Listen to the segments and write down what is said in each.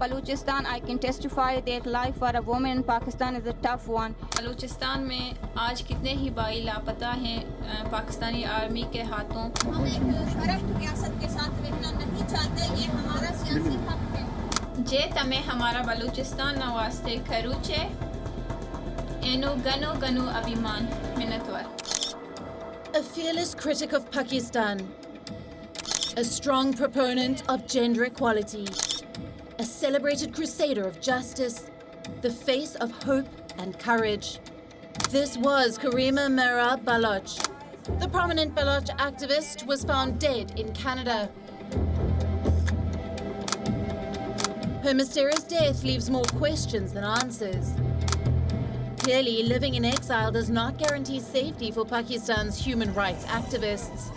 Baluchistan, I can testify that life for a woman in Pakistan is a tough one. Balochistan में आज कितने ही भाई लापता हैं पाकिस्तानी आर्मी के हाथों हम एक शरफ रियासत के साथ रहना नहीं चाहते ये हमारा सियासी हक है जे तमें हमारा बलूचिस्तान नवास्ते खरूचे एनो गनो गनो अभिमान minatwar. A fearless critic of Pakistan, a strong proponent of gender equality. A celebrated crusader of justice. The face of hope and courage. This was Karima Mera Baloch. The prominent Baloch activist was found dead in Canada. Her mysterious death leaves more questions than answers. Clearly, living in exile does not guarantee safety for Pakistan's human rights activists.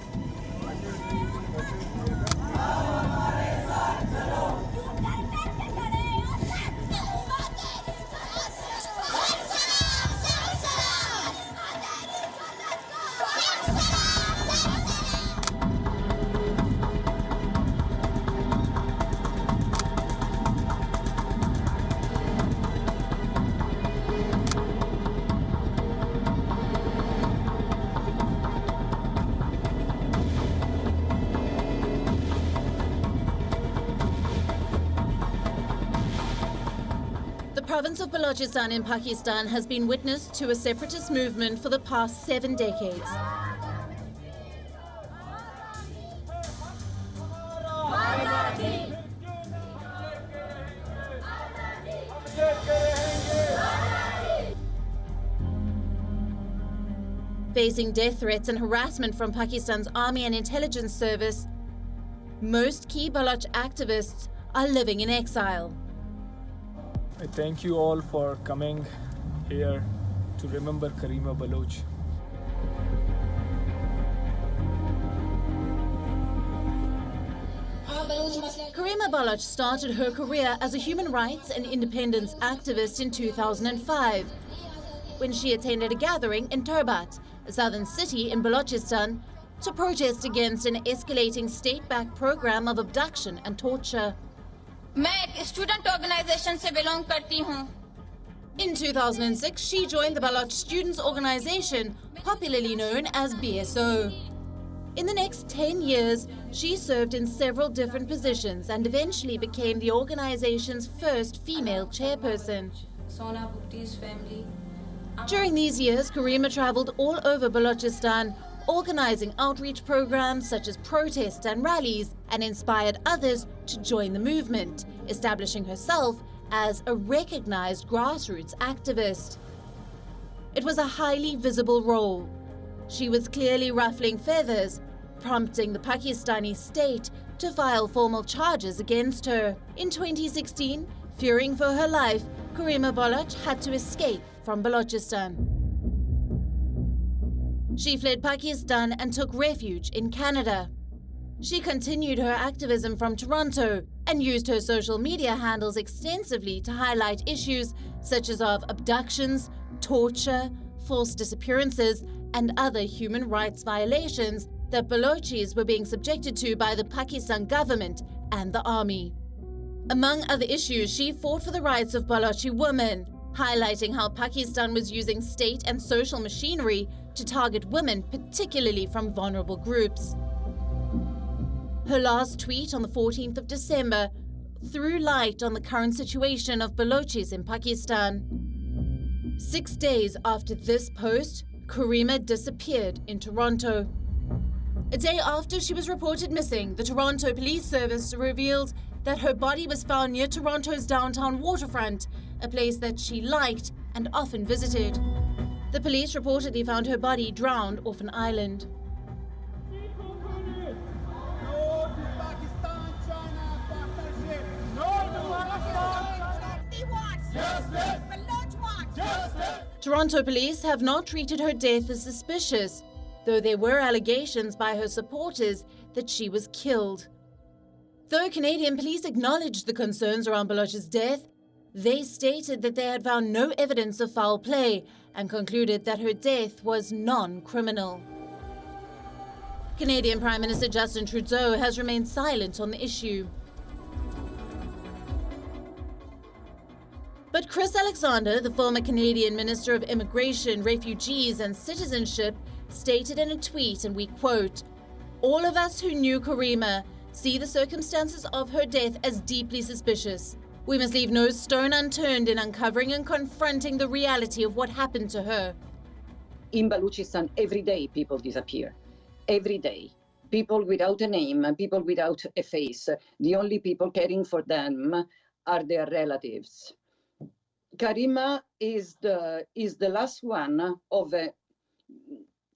Province of Balochistan in Pakistan has been witness to a separatist movement for the past seven decades. Facing death threats and harassment from Pakistan's army and intelligence service, most key Baloch activists are living in exile. I thank you all for coming here to remember Karima Baloch. Karima Baloch started her career as a human rights and independence activist in 2005 when she attended a gathering in Turbat, a southern city in Balochistan, to protest against an escalating state-backed program of abduction and torture. मैं एक student organisation से belong करती हूँ In 2006, she joined the Baloch Students' Organization, popularly known as BSO. In the next 10 years, she served in several different positions and eventually became the organization's first female chairperson. During these years, Karima traveled all over Balochistan, organizing outreach programs such as protests and rallies, and inspired others to join the movement, establishing herself as a recognized grassroots activist. It was a highly visible role. She was clearly ruffling feathers, prompting the Pakistani state to file formal charges against her. In 2016, fearing for her life, Karima Baloch had to escape from Balochistan. She fled Pakistan and took refuge in Canada. She continued her activism from Toronto and used her social media handles extensively to highlight issues such as of abductions, torture, forced disappearances, and other human rights violations that Balochis were being subjected to by the Pakistan government and the army. Among other issues, she fought for the rights of Balochi women, highlighting how Pakistan was using state and social machinery to target women, particularly from vulnerable groups. Her last tweet on the 14th of December threw light on the current situation of Balochis in Pakistan. Six days after this post, Karima disappeared in Toronto. A day after she was reported missing, the Toronto Police Service revealed that her body was found near Toronto's downtown waterfront, a place that she liked and often visited. The police reportedly found her body drowned off an island. Toronto police have not treated her death as suspicious, though there were allegations by her supporters that she was killed. Though Canadian police acknowledged the concerns around Baloch's death, They stated that they had found no evidence of foul play and concluded that her death was non criminal. Canadian Prime Minister Justin Trudeau has remained silent on the issue. But Chris Alexander, the former Canadian Minister of Immigration, Refugees and Citizenship, stated in a tweet, and we quote, All of us who knew Karima see the circumstances of her death as deeply suspicious. We must leave no stone unturned in uncovering and confronting the reality of what happened to her. In Baluchistan, every day people disappear. Every day. People without a name, people without a face. The only people caring for them are their relatives. Karima is the is the last one of a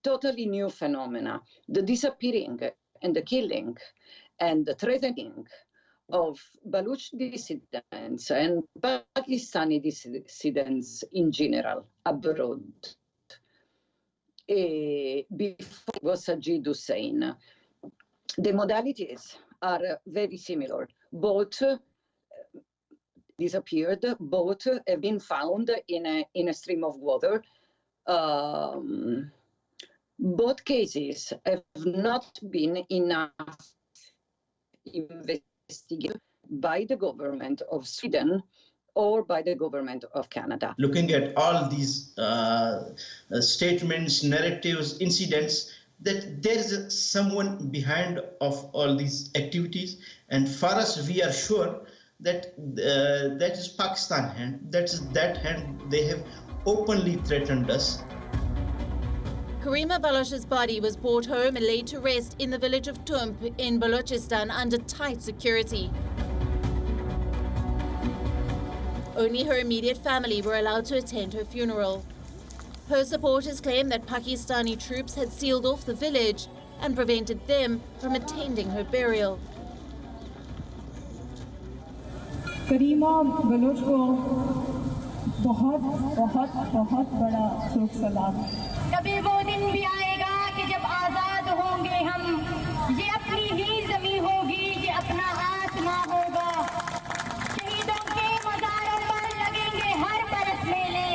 totally new phenomena, the disappearing and the killing and the threatening of Baluch dissidents and Pakistani dissidents in general abroad. Uh, before was Sajid Hussein. The modalities are very similar. Both disappeared. Both have been found in a, in a stream of water. Um, both cases have not been enough investigated by the government of Sweden or by the government of Canada. Looking at all these uh, uh, statements, narratives, incidents, that there is someone behind of all these activities. And for us, we are sure that uh, that is Pakistan hand. That is that hand they have openly threatened us. Karima Baloch's body was brought home and laid to rest in the village of Tump in Balochistan under tight security. Only her immediate family were allowed to attend her funeral. Her supporters claim that Pakistani troops had sealed off the village and prevented them from attending her burial. Karima Baloch को बहुत बहुत बहुत बड़ा शोक सलाम। कभी वो दिन भी आएगा कि जब आज़ाद होंगे हम ये अपनी ही जमी होगी ये अपना आत्मा होगा। शहीदों के मजारों पर लगेंगे हर बरस मेले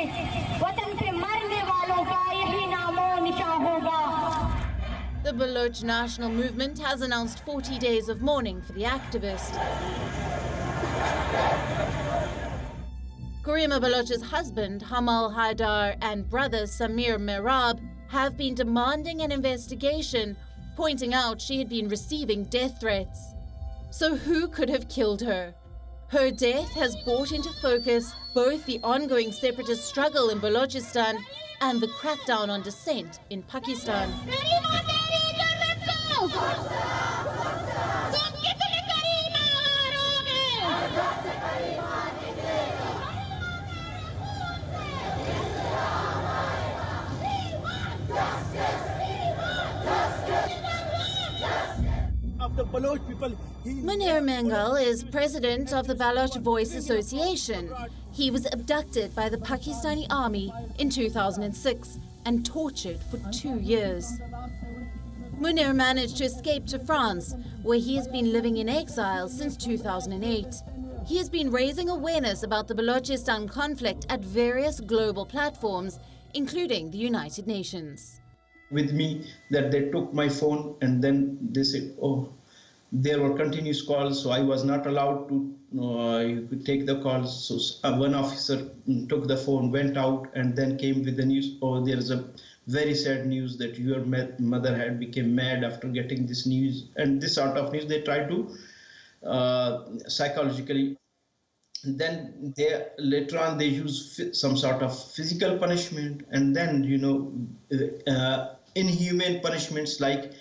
वतन पे मरने वालों का यही नामो निशा होगा। The Baloch National Movement has announced 40 days of mourning for the activist. Karima Baloch's husband, Hamal Haidar, and brother, Samir Merab, have been demanding an investigation, pointing out she had been receiving death threats. So, who could have killed her? Her death has brought into focus both the ongoing separatist struggle in Balochistan and the crackdown on dissent in Pakistan. Munir Mengal is president of the Baloch Voice Association. He was abducted by the Pakistani army in 2006 and tortured for two years. Munir managed to escape to France, where he has been living in exile since 2008. He has been raising awareness about the Balochistan conflict at various global platforms, including the United Nations. With me, that they took my phone and then they said, oh, there were continuous calls, so I was not allowed to uh, take the calls. So uh, one officer took the phone, went out, and then came with the news. Oh, there is a very sad news that your mother had became mad after getting this news, and this sort of news they try to uh, psychologically. Then they later on they use some sort of physical punishment, and then you know uh, inhumane punishments like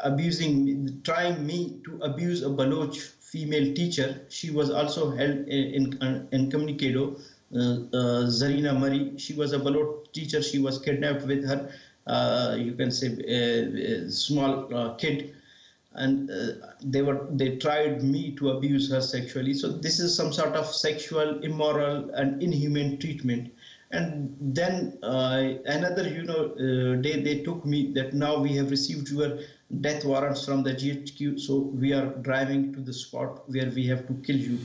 abusing, trying me to abuse a Baloch female teacher. She was also held in, in, incommunicado. Uh, uh, Zarina Marri, she was a Baloch teacher. She was kidnapped with her, uh, you can say, a, a small uh, kid. And uh, they were they tried me to abuse her sexually. So this is some sort of sexual, immoral, and inhumane treatment and then uh, another you know uh, day they took me that now we have received your death warrants from the GHQ so we are driving to the spot where we have to kill you.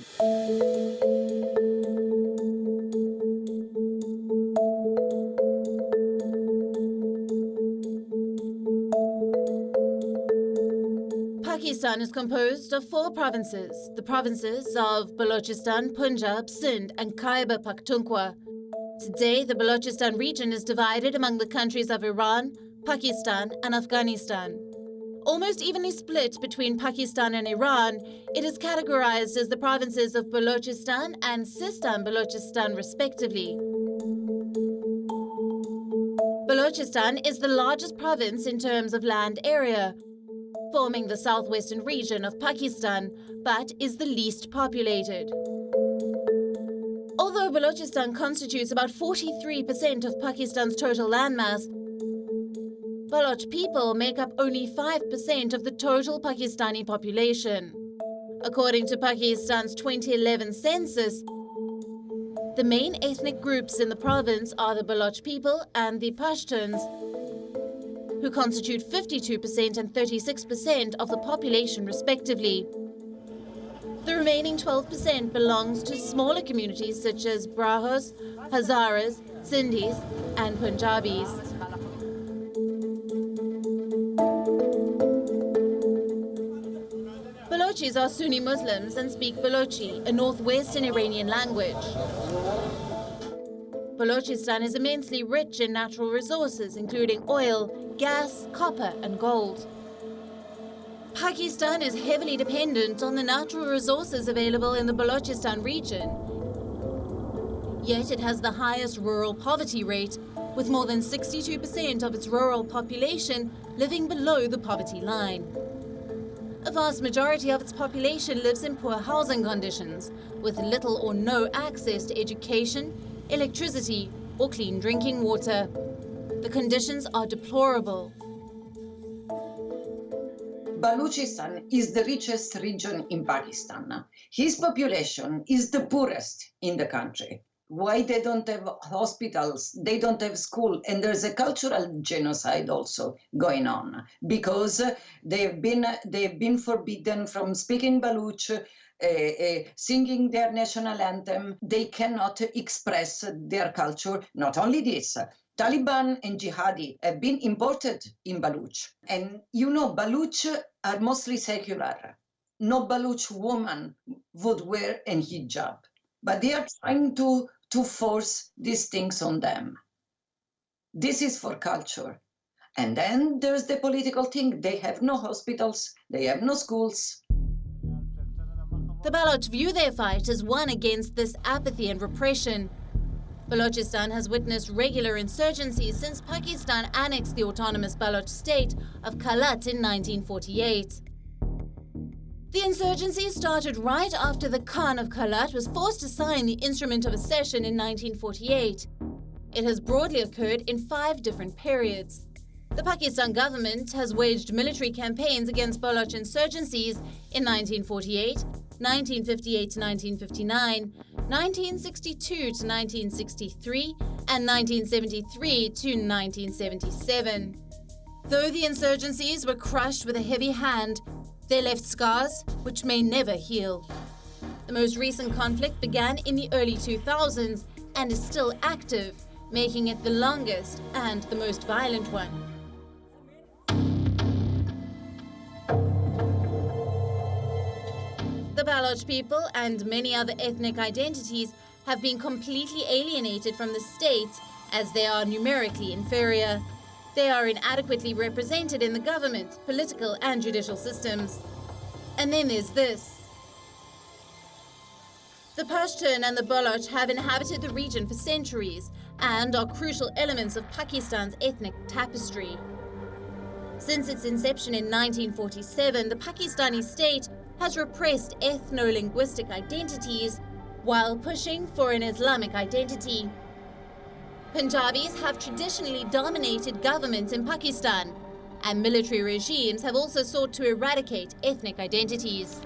Pakistan is composed of four provinces, the provinces of Balochistan, Punjab, Sindh and Khyber Pakhtunkhwa. Today, the Balochistan region is divided among the countries of Iran, Pakistan, and Afghanistan. Almost evenly split between Pakistan and Iran, it is categorized as the provinces of Balochistan and Sistan Balochistan, respectively. Balochistan is the largest province in terms of land area, forming the southwestern region of Pakistan, but is the least populated. Balochistan constitutes about 43% of Pakistan's total landmass, Baloch people make up only 5% of the total Pakistani population. According to Pakistan's 2011 census, the main ethnic groups in the province are the Baloch people and the Pashtuns, who constitute 52% and 36% of the population respectively. The remaining 12% belongs to smaller communities such as Brahuis, Hazaras, Sindhis and Punjabis. Balochis are Sunni Muslims and speak Balochi, a northwestern Iranian language. Balochistan is immensely rich in natural resources, including oil, gas, copper, and gold. Pakistan is heavily dependent on the natural resources available in the Balochistan region. Yet it has the highest rural poverty rate, with more than 62% of its rural population living below the poverty line. A vast majority of its population lives in poor housing conditions, with little or no access to education, electricity, or clean drinking water. The conditions are deplorable. Balochistan is the richest region in Pakistan. His population is the poorest in the country. Why they don't have hospitals, they don't have school, and there's a cultural genocide also going on because they've been they've been forbidden from speaking Baloch, uh, uh, singing their national anthem. They cannot express their culture. Not only this, Taliban and jihadi have been imported in Baloch. And you know, Baloch are mostly secular. No Baloch woman would wear an hijab. But they are trying to, to force these things on them. This is for culture. And then there's the political thing. They have no hospitals, they have no schools. The Baloch view their fight as one against this apathy and repression. Balochistan has witnessed regular insurgencies since Pakistan annexed the autonomous Baloch state of Kalat in 1948. The insurgency started right after the Khan of Kalat was forced to sign the Instrument of Accession in 1948. It has broadly occurred in five different periods. The Pakistan government has waged military campaigns against Baloch insurgencies in 1948, 1958 to 1959, 1962 to 1963, and 1973 to 1977. Though the insurgencies were crushed with a heavy hand, they left scars which may never heal. The most recent conflict began in the early 2000s and is still active, making it the longest and the most violent one. The Baloch people and many other ethnic identities have been completely alienated from the state as they are numerically inferior. They are inadequately represented in the government, political and judicial systems. And then there's this. The Pashtun and the Baloch have inhabited the region for centuries and are crucial elements of Pakistan's ethnic tapestry. Since its inception in 1947, the Pakistani state has repressed ethno-linguistic identities while pushing for an Islamic identity. Punjabis have traditionally dominated governments in Pakistan, and military regimes have also sought to eradicate ethnic identities.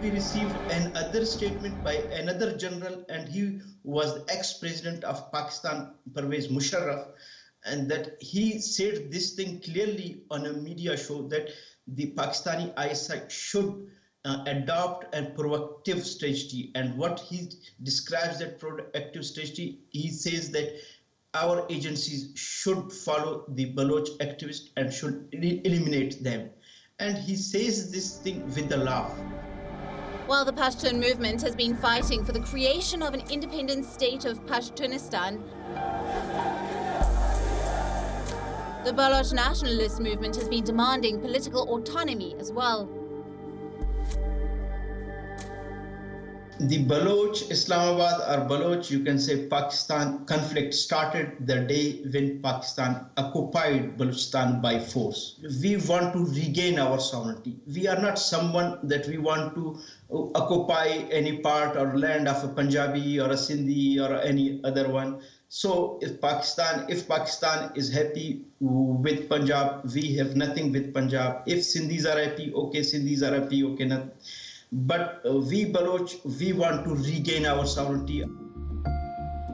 We received another statement by another general, and he was the ex-president of Pakistan, Pervez Musharraf, and that he said this thing clearly on a media show that the Pakistani ISI should uh, adopt a proactive strategy. And what he describes that proactive strategy, he says that our agencies should follow the Baloch activists and should eliminate them. and he says this thing with a laugh. While the Pashtun movement has been fighting for the creation of an independent state of Pashtunistan, the Baloch nationalist movement has been demanding political autonomy as well. the Baloch Islamabad or Baloch, you can say Pakistan conflict started the day when Pakistan occupied Balochistan by force. We want to regain our sovereignty. We are not someone that we want to uh, occupy any part or land of a Punjabi or a Sindhi or any other one. So if Pakistan, if Pakistan is happy with Punjab, we have nothing with Punjab. If Sindhis are happy, okay, Sindhis are happy, okay, not but uh, we Baloch, we want to regain our sovereignty.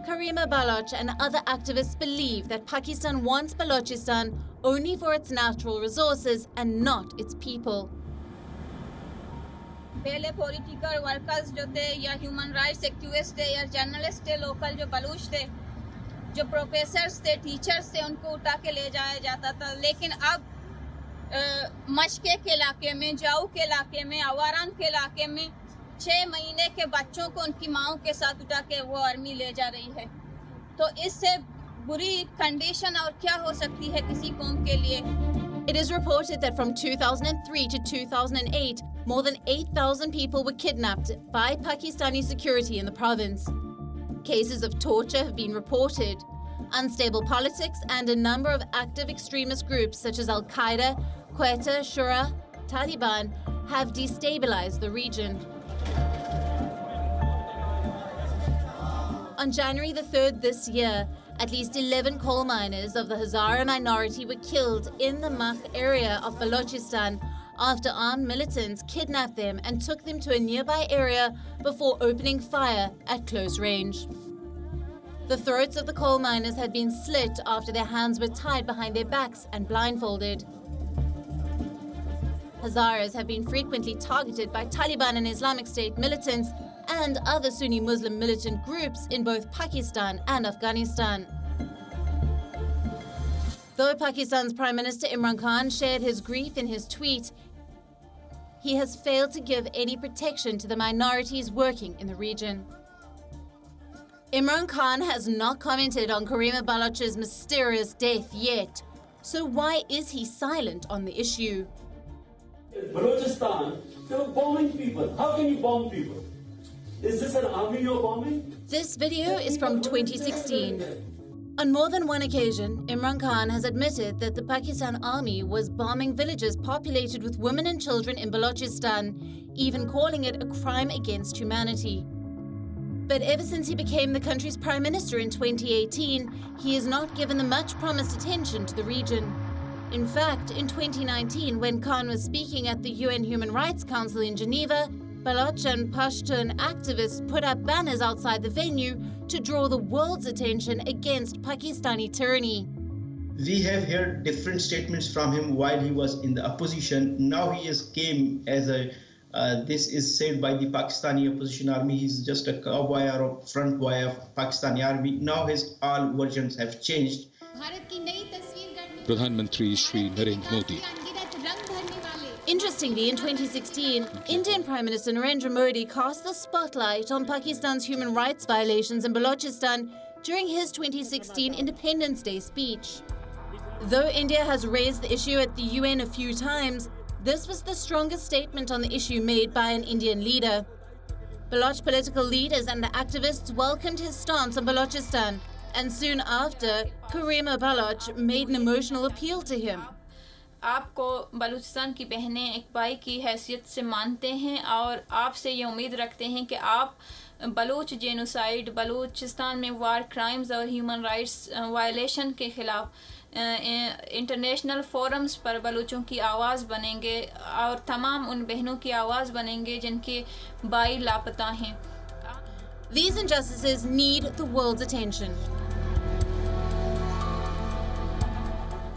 Karima Baloch and other activists believe that Pakistan wants Balochistan only for its natural resources and not its people. पहले political workers जो थे या human rights activist थे या journalist थे local जो बलूच थे जो प्रोफेसर्स थे टीचर्स थे उनको उठा के ले जाया जाता था लेकिन अब मशके के इलाके में जाऊ के इलाके में आवारान के इलाके में छः महीने के बच्चों को उनकी माओ के साथ उठा के वो आर्मी ले जा रही है तो इससे बुरी कंडीशन और क्या हो सकती है किसी कौम के लिए It is reported that from 2003 to 2008, more than 8,000 people were kidnapped by Pakistani security in the province. Cases of torture have been reported. Unstable politics and a number of active extremist groups such as Al Qaeda, Quetta, Shura, Taliban have destabilized the region. On January the 3rd this year, at least 11 coal miners of the Hazara minority were killed in the Mach area of Balochistan after armed militants kidnapped them and took them to a nearby area before opening fire at close range. The throats of the coal miners had been slit after their hands were tied behind their backs and blindfolded. Hazaras have been frequently targeted by Taliban and Islamic State militants and other Sunni Muslim militant groups in both Pakistan and Afghanistan. Though Pakistan's Prime Minister Imran Khan shared his grief in his tweet, he has failed to give any protection to the minorities working in the region. Imran Khan has not commented on Karima Baloch's mysterious death yet, so why is he silent on the issue? Balochistan, they were bombing people. How can you bomb people? Is this an army you're bombing? This video is from 2016. On more than one occasion, Imran Khan has admitted that the Pakistan army was bombing villages populated with women and children in Balochistan, even calling it a crime against humanity. But ever since he became the country's prime minister in 2018, he has not given the much promised attention to the region. In fact, in 2019, when Khan was speaking at the UN Human Rights Council in Geneva, Baloch and Pashtun activists put up banners outside the venue to draw the world's attention against Pakistani tyranny. We have heard different statements from him while he was in the opposition. Now he has came as a uh, this is said by the Pakistani opposition army. He's just a cowboy or a front boy of Pakistani army. Now his all versions have changed. Pradhan Mantri Shri Narendra Modi. Interestingly, in 2016, Indian Prime Minister Narendra Modi cast the spotlight on Pakistan's human rights violations in Balochistan during his 2016 Independence Day speech. Though India has raised the issue at the UN a few times, this was the strongest statement on the issue made by an Indian leader. Baloch political leaders and activists welcomed his stance on Balochistan, and soon after, Karima Baloch made an emotional appeal to him. आपको बलूचिस्तान की बहनें एक भाई की हैसियत से मानते हैं और आपसे ये उम्मीद रखते हैं कि आप बलूच जेनोसाइड बलूचिस्तान में वार क्राइम्स और ह्यूमन राइट्स वायलेशन के ख़िलाफ़ इंटरनेशनल फोरम्स पर बलूचों की आवाज़ बनेंगे और तमाम उन बहनों की आवाज़ बनेंगे जिनके भाई लापता हैं These injustices need the world's attention.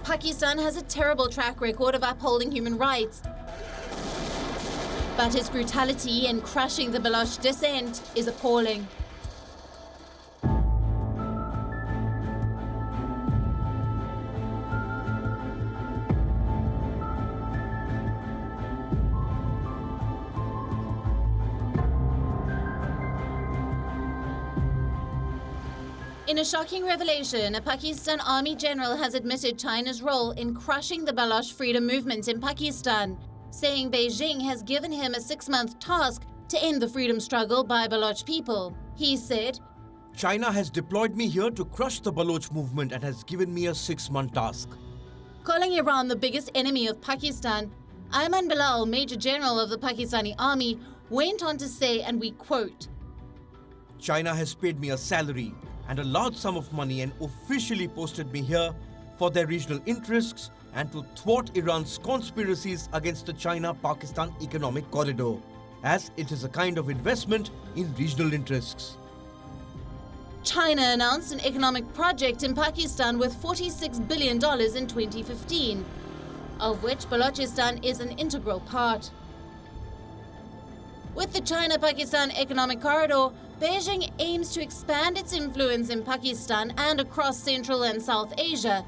Pakistan has a terrible track record of upholding human rights. But its brutality in crushing the Baloch dissent is appalling. In a shocking revelation, a Pakistan army general has admitted China's role in crushing the Baloch freedom movement in Pakistan, saying Beijing has given him a six-month task to end the freedom struggle by Baloch people. He said, China has deployed me here to crush the Baloch movement and has given me a six-month task. Calling Iran the biggest enemy of Pakistan, Ayman Bilal, Major General of the Pakistani Army, went on to say, and we quote, China has paid me a salary and a large sum of money and officially posted me here for their regional interests and to thwart Iran's conspiracies against the China-Pakistan economic corridor, as it is a kind of investment in regional interests. China announced an economic project in Pakistan with $46 billion in 2015, of which Balochistan is an integral part. With the China-Pakistan Economic Corridor, Beijing aims to expand its influence in Pakistan and across Central and South Asia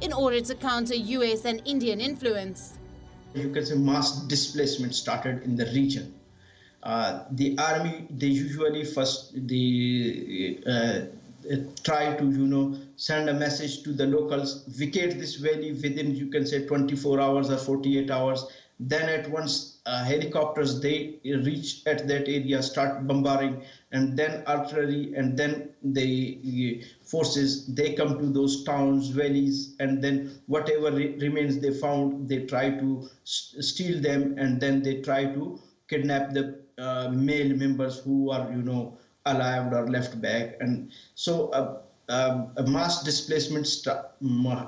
in order to counter US and Indian influence. You can say mass displacement started in the region. Uh, the army, they usually first they uh, try to you know send a message to the locals, vacate this valley within you can say 24 hours or 48 hours. Then at once uh, helicopters they reach at that area, start bombarding, and then artillery, and then the forces they come to those towns, valleys, and then whatever re remains they found, they try to steal them, and then they try to kidnap the uh, male members who are you know alive or left back. And so uh, uh, a mass displacement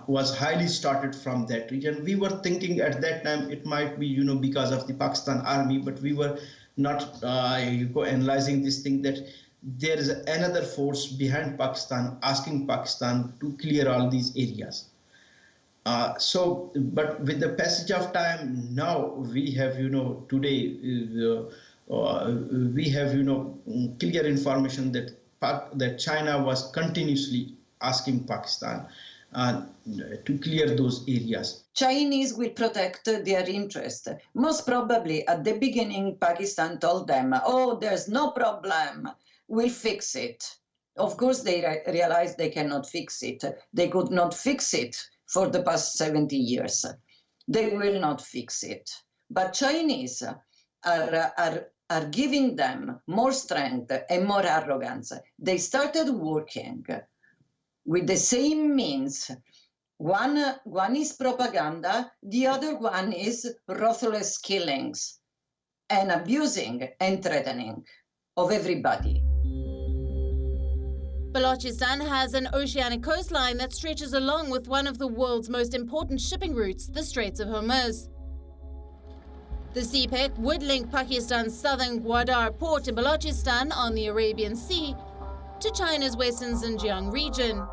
was highly started from that region. We were thinking at that time it might be you know because of the pakistan army but we were not uh, analyzing this thing that there is another force behind pakistan asking pakistan to clear all these areas. Uh, so, but with the passage of time, now we have, you know, today uh, uh, we have, you know, clear information that that China was continuously asking Pakistan uh, to clear those areas. Chinese will protect their interest. Most probably at the beginning, Pakistan told them, oh, there's no problem, we'll fix it. Of course, they re realized they cannot fix it. They could not fix it for the past 70 years. They will not fix it. But Chinese are, are are giving them more strength and more arrogance. They started working with the same means. One, one is propaganda, the other one is ruthless killings and abusing and threatening of everybody. Balochistan has an oceanic coastline that stretches along with one of the world's most important shipping routes, the Straits of Hormuz. The CPEC would link Pakistan's southern Gwadar port in Balochistan on the Arabian Sea to China's western Xinjiang region.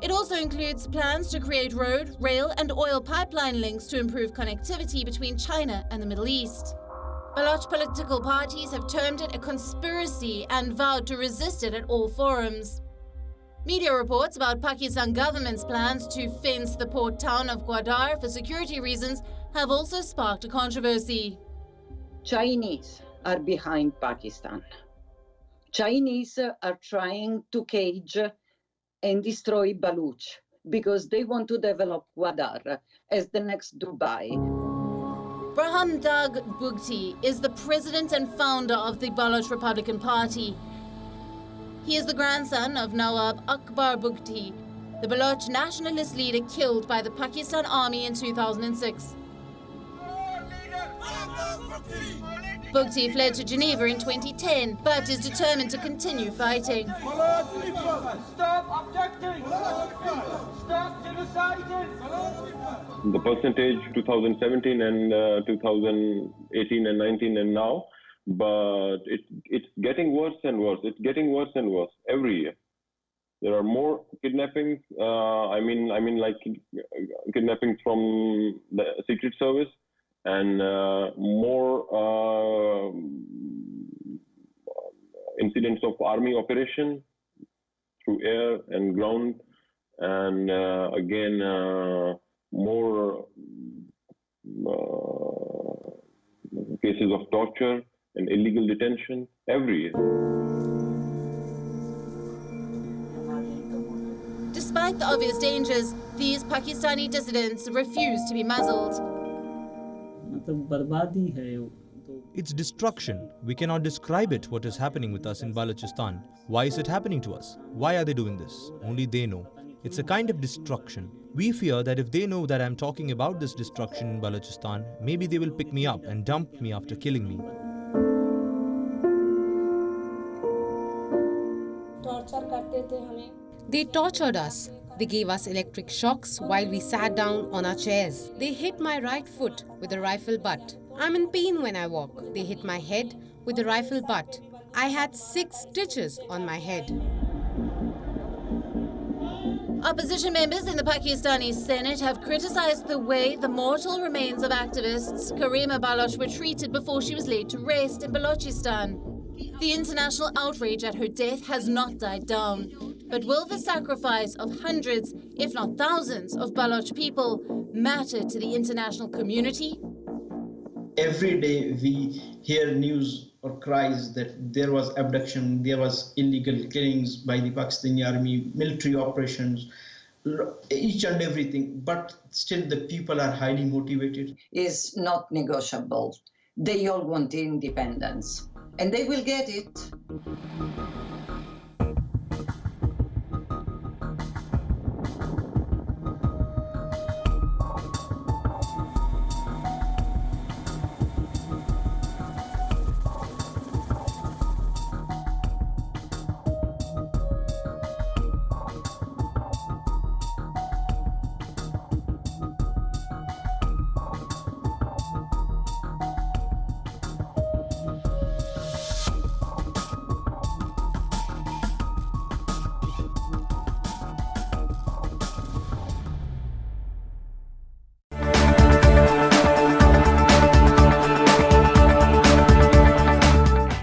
It also includes plans to create road, rail and oil pipeline links to improve connectivity between China and the Middle East. Baloch political parties have termed it a conspiracy and vowed to resist it at all forums. Media reports about Pakistan government's plans to fence the port town of Gwadar for security reasons have also sparked a controversy. Chinese are behind Pakistan. Chinese are trying to cage and destroy Baluch because they want to develop Gwadar as the next Dubai. Brahumdagh Bugti is the president and founder of the Baloch Republican Party. He is the grandson of Nawab Akbar Bugti, the Baloch nationalist leader killed by the Pakistan army in 2006. Bugti fled to Geneva in 2010, but is determined to continue fighting. Stop objecting! Stop genociding! The percentage 2017 and uh, 2018 and 19 and now, but it, it's getting worse and worse. It's getting worse and worse every year. There are more kidnappings. Uh, I mean, I mean, like kidnappings from the Secret Service and uh, more uh, incidents of army operation through air and ground, and uh, again more cases of torture and illegal detention every year. despite the obvious dangers, these Pakistani dissidents refuse to be muzzled. It's destruction. We cannot describe it what is happening with us in Balochistan. Why is it happening to us? Why are they doing this? Only they know. It's a kind of destruction. We fear that if they know that I'm talking about this destruction in Balochistan, maybe they will pick me up and dump me after killing me. They tortured us. They gave us electric shocks while we sat down on our chairs. They hit my right foot with a rifle butt. I'm in pain when I walk. They hit my head with a rifle butt. I had six stitches on my head. Opposition members in the Pakistani Senate have criticized the way the mortal remains of activists Karima Baloch were treated before she was laid to rest in Balochistan. The international outrage at her death has not died down. But will the sacrifice of hundreds, if not thousands, of Baloch people matter to the international community? Every day we hear news or cries that there was abduction, there was illegal killings by the Pakistani army, military operations, each and everything. But still the people are highly motivated. Is not negotiable. They all want independence, and they will get it.